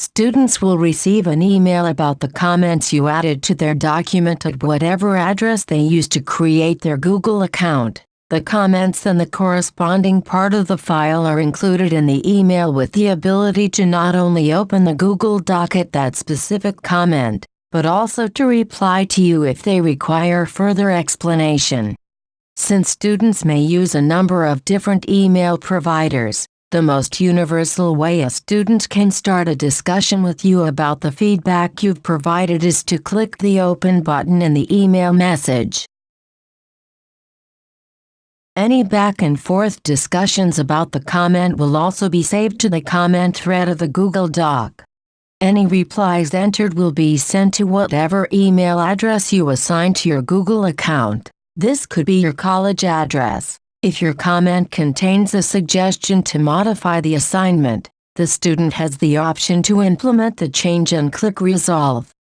Students will receive an email about the comments you added to their document at whatever address they used to create their Google account. The comments and the corresponding part of the file are included in the email with the ability to not only open the Google Doc at that specific comment, but also to reply to you if they require further explanation. Since students may use a number of different email providers, the most universal way a student can start a discussion with you about the feedback you've provided is to click the Open button in the email message. Any back and forth discussions about the comment will also be saved to the comment thread of the Google Doc. Any replies entered will be sent to whatever email address you assign to your Google account. This could be your college address. If your comment contains a suggestion to modify the assignment, the student has the option to implement the change and click Resolve.